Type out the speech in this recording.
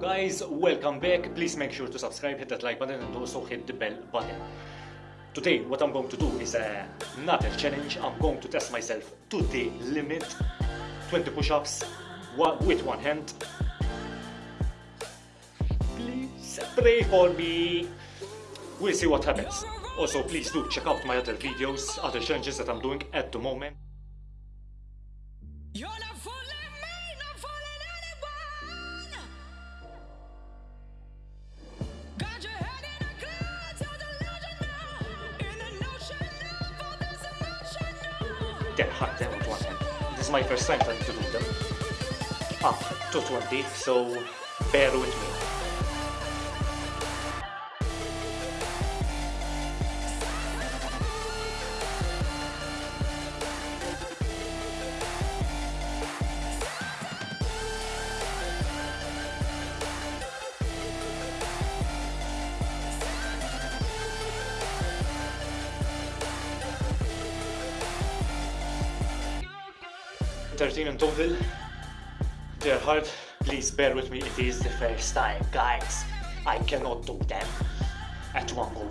guys, welcome back. Please make sure to subscribe, hit that like button and also hit the bell button. Today what I'm going to do is uh, not a challenge, I'm going to test myself to the limit. 20 push-ups with one hand. Please pray for me. We'll see what happens. Also please do check out my other videos, other challenges that I'm doing at the moment. They're hard them with one hand. This is my first time trying to do them. Ah, Up to 20, so bear with me. Thirteen in total. They're hard. Please bear with me. It is the first time, guys. I cannot do them at one go.